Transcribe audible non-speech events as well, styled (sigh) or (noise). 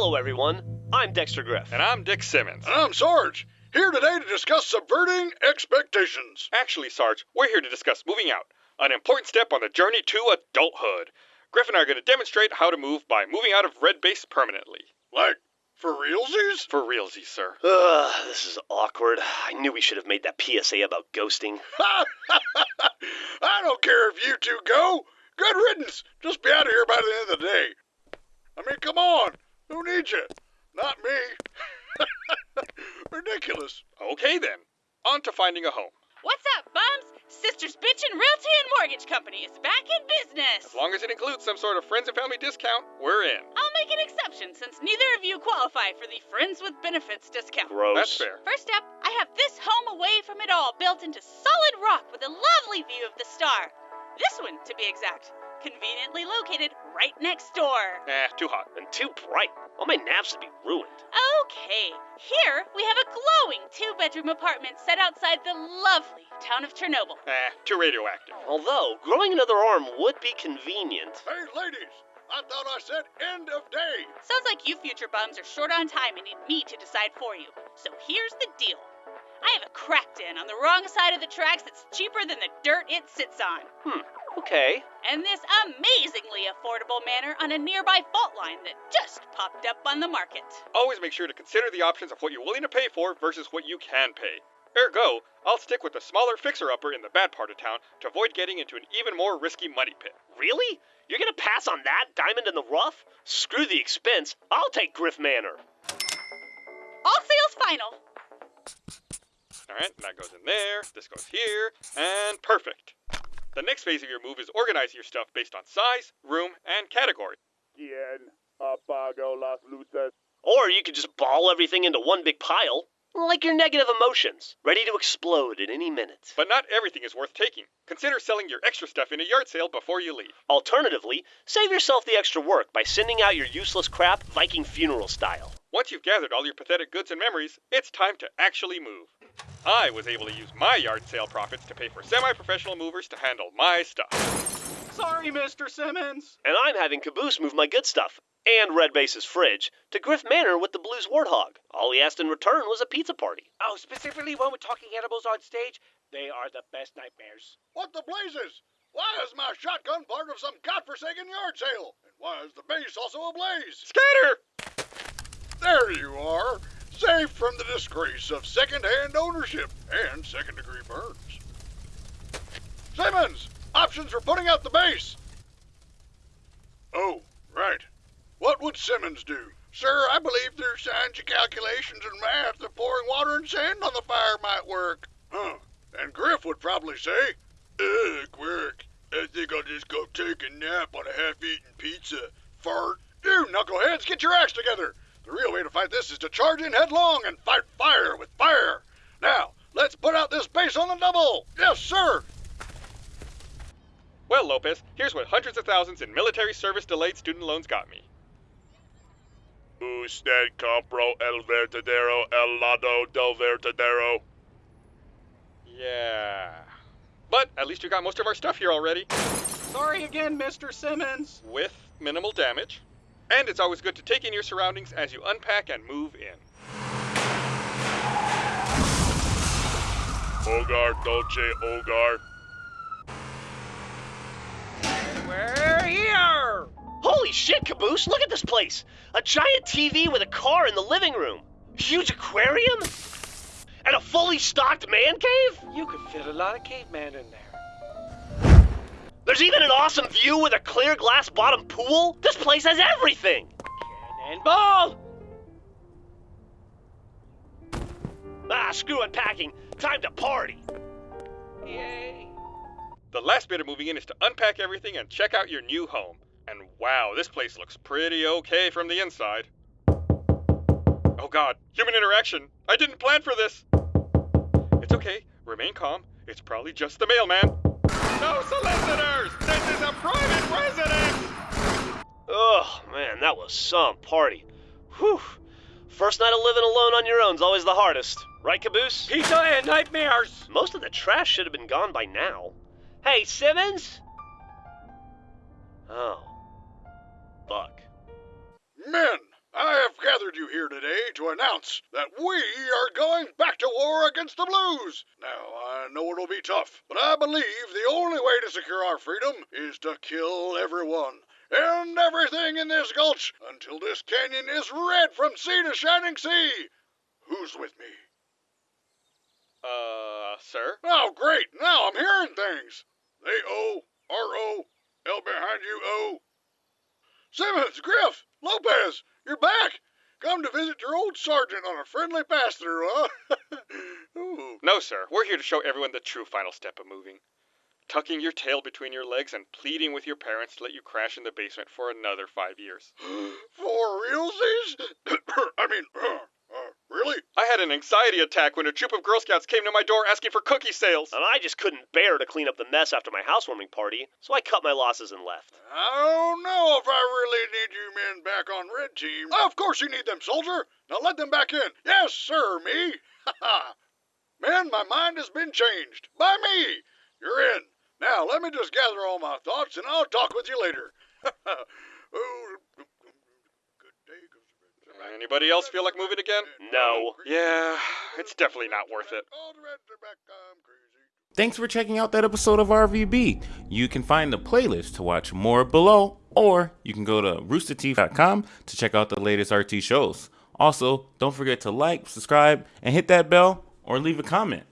Hello, everyone. I'm Dexter Grif. And I'm Dick Simmons. And I'm Sarge, here today to discuss subverting expectations. Actually, Sarge, we're here to discuss moving out, an important step on the journey to adulthood. Grif and I are going to demonstrate how to move by moving out of Red Base permanently. Like, for realsies? For realsies, sir. Ugh, this is awkward. I knew we should have made that PSA about ghosting. (laughs) I don't care if you two go. Good riddance. Just be out of here by the end of the day. I mean, come on. Who needs you? Not me. (laughs) Ridiculous. Okay, then. On to finding a home. What's up, bums? Sisters Bitchin' Realty and Mortgage Company is back in business. As long as it includes some sort of friends and family discount, we're in. I'll make an exception since neither of you qualify for the Friends with Benefits discount. Gross. That's fair. First up, I have this home away from it all, built into solid rock with a lovely view of the star. This one, to be exact. Conveniently located right next door. Eh, too hot. And too bright. All my naps would be ruined. Okay, here we have a glowing two bedroom apartment set outside the lovely town of Chernobyl. Eh, too radioactive. Although, growing another arm would be convenient. Hey, ladies. I thought I said end of day. Sounds like you future bums are short on time and need me to decide for you. So here's the deal. I have a crack den on the wrong side of the tracks that's cheaper than the dirt it sits on. Hmm, okay. And this amazingly affordable manor on a nearby fault line that just popped up on the market. Always make sure to consider the options of what you're willing to pay for versus what you can pay. Ergo, I'll stick with the smaller fixer upper in the bad part of town to avoid getting into an even more risky money pit. Really? You're gonna pass on that diamond in the rough? Screw the expense. I'll take Grif Manor. All sales final. Alright, that goes in there, this goes here, and perfect. The next phase of your move is organize your stuff based on size, room, and category. Quien apago las luces? Or you could just ball everything into one big pile. Like your negative emotions, ready to explode at any minute. But not everything is worth taking. Consider selling your extra stuff in a yard sale before you leave. Alternatively, save yourself the extra work by sending out your useless crap Viking funeral style. Once you've gathered all your pathetic goods and memories, it's time to actually move. I was able to use my yard sale profits to pay for semi professional movers to handle my stuff. Sorry, Mr. Simmons. And I'm having Caboose move my good stuff and Red Base's fridge to Grif Manor with the Blues Warthog. All he asked in return was a pizza party. Oh, specifically when we're talking animals on stage? They are the best nightmares. What the blazes? Why is my shotgun part of some godforsaken yard sale? And why is the base also ablaze? Scatter! There you are, safe from the disgrace of second-hand ownership and second-degree burns. Simmons, options for putting out the base. Oh, right. What would Simmons do? Sir, I believe through science calculations and math that pouring water and sand on the fire might work. Huh. And Grif would probably say, Ugh, work. I think I'll just go take a nap on a half-eaten pizza. Fart. You knuckleheads, get your acts together. The real way to fight this is to charge in headlong and fight fire with fire. Now, let's put out this base on the double. Yes, sir. Well, Lopez, here's what hundreds of thousands in military service delayed student loans got me. Usted compro el verdadero el lado del verdadero. Yeah. But at least you got most of our stuff here already, Sorry again, Mr. Simmons. with minimal damage. And it's always good to take in your surroundings as you unpack and move in. Hogar Dolce Hogar. We're here. Holy shit, Caboose, look at this place! A giant TV with a car in the living room, huge aquarium, and a fully stocked man cave? You could fit a lot of caveman in there. There's even an awesome view with a clear glass bottom pool. This place has everything! Cannonball! Ah, screw unpacking. Time to party. Yay. The last bit of moving in is to unpack everything and check out your new home. And wow, this place looks pretty okay from the inside. Oh god, human interaction! I didn't plan for this! It's okay, remain calm. It's probably just the mailman. No solicitors! This is a private residence! Oh, man, that was some party. Whew. First night of living alone on your own's always the hardest. Right, Caboose? Pizza and nightmares. Most of the trash should have been gone by now. Hey, Simmons? Oh. Fuck. Men, I have gathered you here today to announce that we are going back to war against the Blues. Now, I know it'll be tough, but I believe the only way to secure our freedom is to kill everyone and everything in this gulch until this canyon is red from sea to shining sea. Who's with me? Uh, sir? Oh, great! Now I'm hearing things. They A O R O L behind you O. Simmons, Grif, Lopez, you're back. Come to visit your old sergeant on a friendly pass through, huh? (laughs) No, sir. We're here to show everyone the true final step of moving. Tucking your tail between your legs and pleading with your parents to let you crash in the basement for another five years. (gasps) For realsies? (coughs) I mean, (coughs) uh, uh, really? I had an anxiety attack when a troop of Girl Scouts came to my door asking for cookie sales. And I just couldn't bear to clean up the mess after my housewarming party, so I cut my losses and left. I don't know if I really need you men back team. Of course you need them, soldier. Now let them back in. Yes, sir, me. Ha ha. Men, my mind has been changed. By me. You're in. Now let me just gather all my thoughts and I'll talk with you later. oh, good day. Anybody else feel like moving again? No. Yeah, it's definitely not worth it. All the reds are back. I'm crazy. Thanks for checking out that episode of RVB. You can find the playlist to watch more below, or you can go to roosterteeth.com to check out the latest RT shows. Also, don't forget to like, subscribe, and hit that bell or leave a comment.